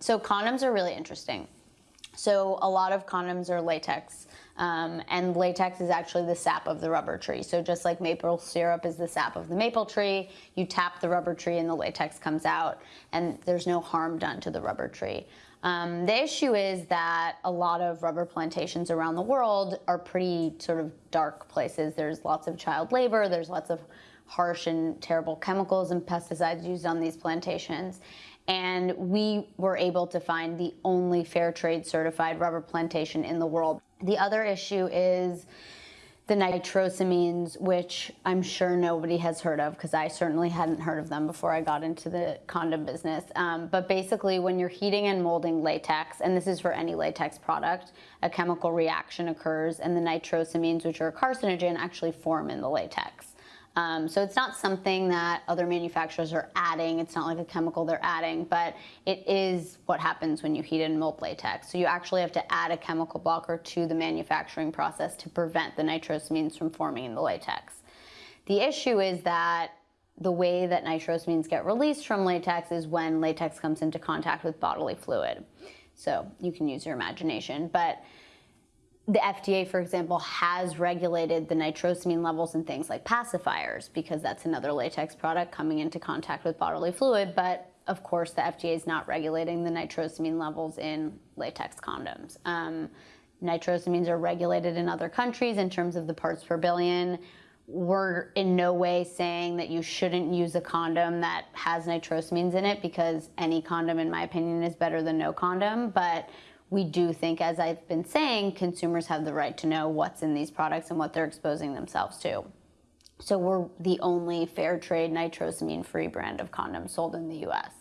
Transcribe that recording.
So condoms are really interesting. So a lot of condoms are latex, um, and latex is actually the sap of the rubber tree. So just like maple syrup is the sap of the maple tree, you tap the rubber tree and the latex comes out, and there's no harm done to the rubber tree. Um, the issue is that a lot of rubber plantations around the world are pretty sort of dark places. There's lots of child labor, there's lots of harsh and terrible chemicals and pesticides used on these plantations and we were able to find the only fair trade certified rubber plantation in the world. The other issue is the nitrosamines, which I'm sure nobody has heard of because I certainly hadn't heard of them before I got into the condom business. Um, but basically, when you're heating and molding latex, and this is for any latex product, a chemical reaction occurs, and the nitrosamines, which are a carcinogen, actually form in the latex. Um, so it's not something that other manufacturers are adding. It's not like a chemical they're adding, but it is what happens when you heat and mold latex. So you actually have to add a chemical blocker to the manufacturing process to prevent the nitrosamines from forming in the latex. The issue is that the way that nitrosamines get released from latex is when latex comes into contact with bodily fluid. So you can use your imagination, but the FDA, for example, has regulated the nitrosamine levels in things like pacifiers because that's another latex product coming into contact with bodily fluid. But of course, the FDA is not regulating the nitrosamine levels in latex condoms. Um, nitrosamines are regulated in other countries in terms of the parts per billion. We're in no way saying that you shouldn't use a condom that has nitrosamines in it because any condom, in my opinion, is better than no condom. But we do think, as I've been saying, consumers have the right to know what's in these products and what they're exposing themselves to. So we're the only fair trade nitrosamine free brand of condoms sold in the US.